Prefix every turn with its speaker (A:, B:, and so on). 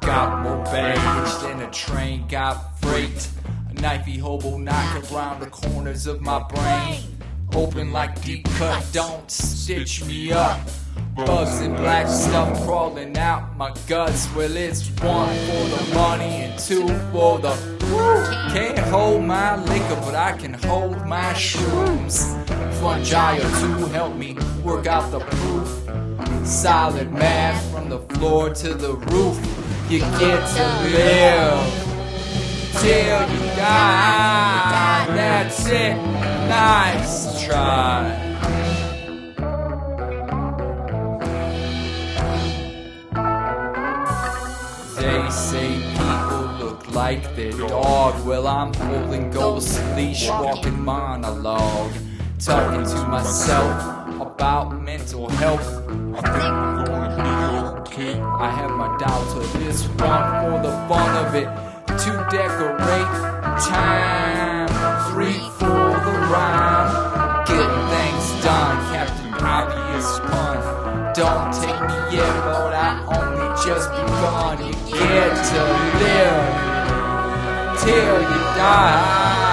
A: Got more baggage than a train got freight. A knifey hobo knock around the corners of my brain. Open like deep cut, don't stitch me up. Bugs and black stuff crawling out my guts. Well, it's one for the money and two for the woo. Can't hold my liquor, but I can hold my shrooms. Fungi or two help me work out the proof. Solid math from the floor to the roof. You get to live till you die. That's it. Nice try. They say people look like their dog. Well, I'm holding ghost leash, walking monologue, talking to myself about mental health.
B: I think we're gonna be okay.
A: I have my doubts of this one for the fun of it. To decorate time, three for the rhyme. Getting things done, Captain Obvious pun. Don't take me yet, but I only just begun. Get to live till you die.